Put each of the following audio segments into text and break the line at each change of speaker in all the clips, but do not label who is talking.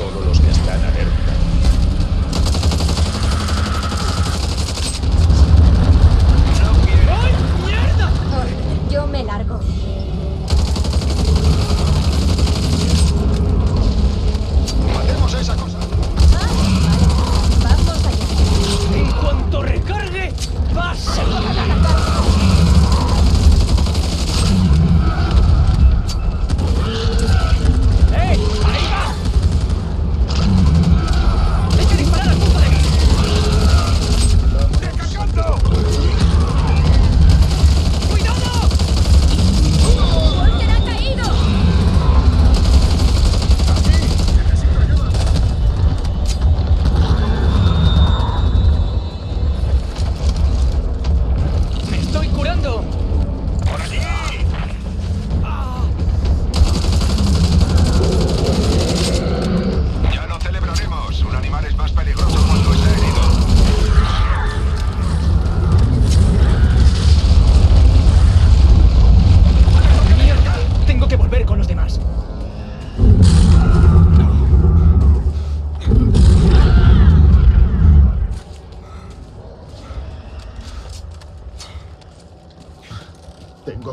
Solo los que están alerta.
Curando!
¡Por allí!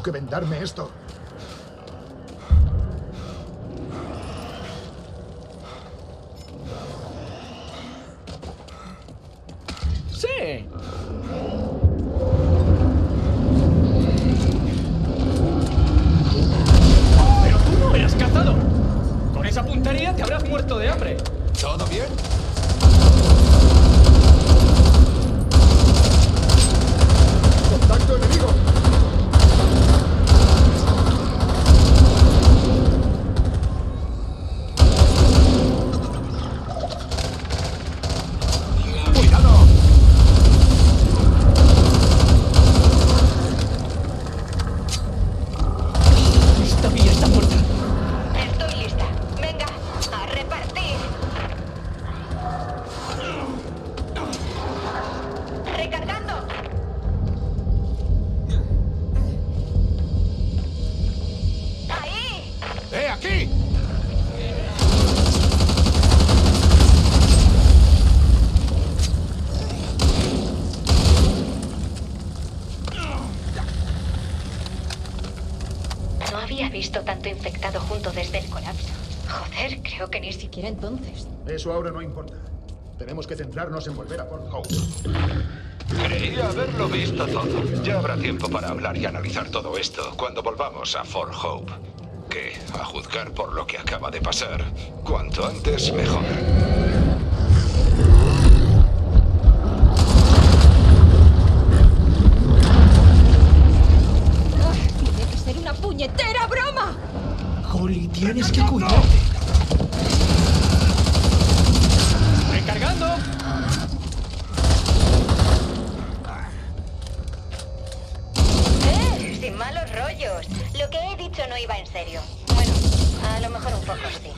Que
vendarme esto.
Había visto tanto infectado junto desde el colapso. Joder, creo que ni siquiera entonces.
Eso ahora no importa. Tenemos que centrarnos en volver a Port Hope.
Creía haberlo visto todo. Ya habrá tiempo para hablar y analizar todo esto cuando volvamos a Fort Hope. Que, a juzgar por lo que acaba de pasar, cuanto antes mejor.
Puñetera broma.
Holly, tienes que cuidarte. ¡Recargando!
¡Eh! Sin malos rollos. Lo que he dicho no iba en serio. Bueno, a lo mejor un poco sí.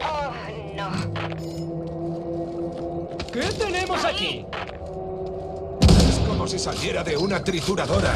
Oh, no.
¿Qué tenemos aquí?
Si saliera de una trituradora.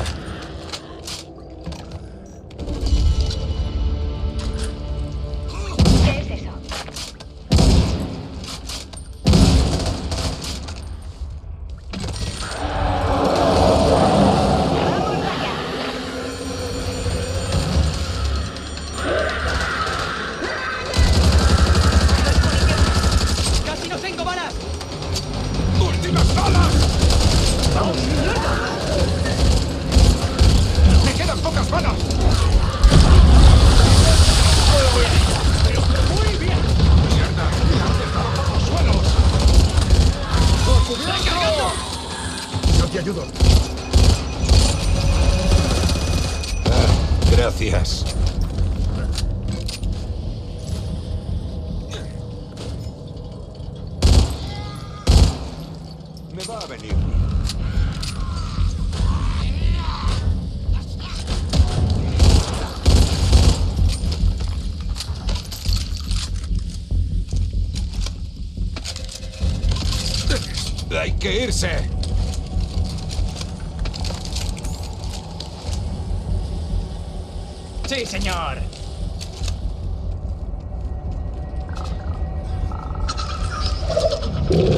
Me va a venir. Hay que irse.
Sí, señor.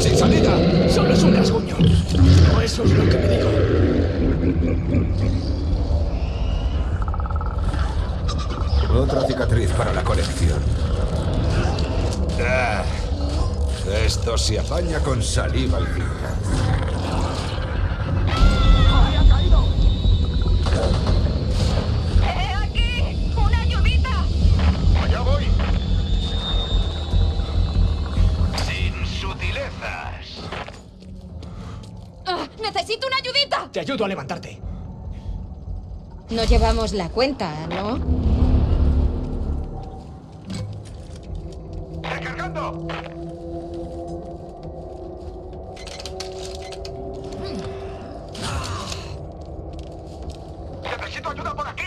¡Sin salida!
Solo es un rasguño. O eso es lo que me digo.
Otra cicatriz para la colección. Ah, esto se apaña con saliva y tinta.
Ayudo a levantarte.
No llevamos la cuenta, ¿no?
¡Recargando! ¡Necesito ayuda por aquí!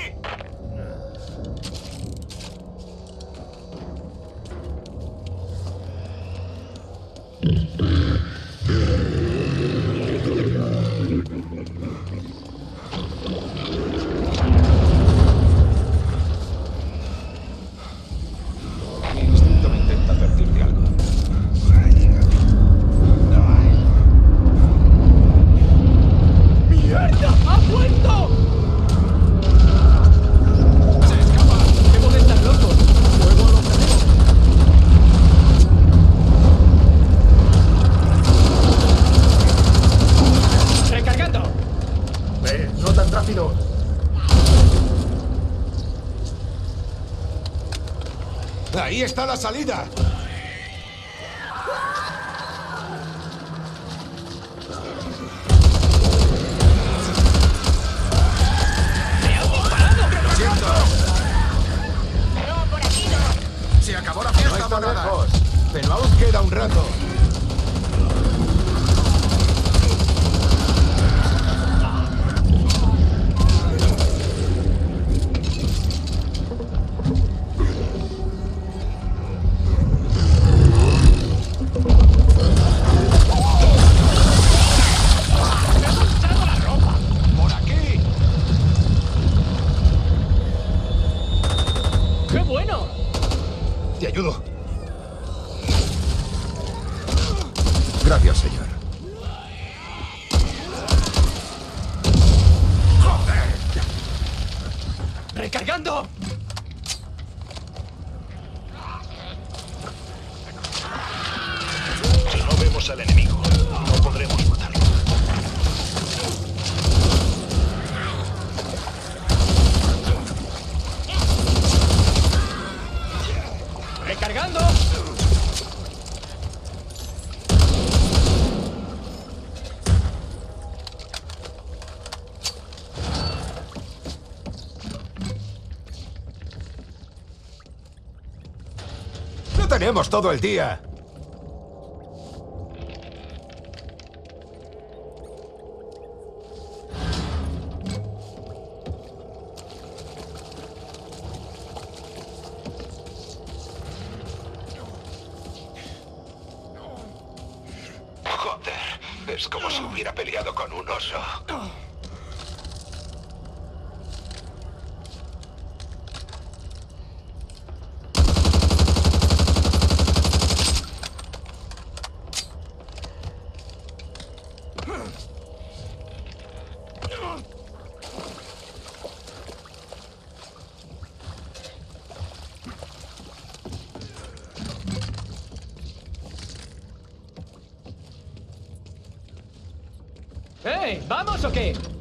¡Ahí está la salida!
¡Qué bueno!
Te ayudo.
Gracias, señor.
¡Recargando!
No vemos al enemigo,
tenemos todo el día.
Joder, es como si hubiera peleado con un oso.
¿Vamos o qué?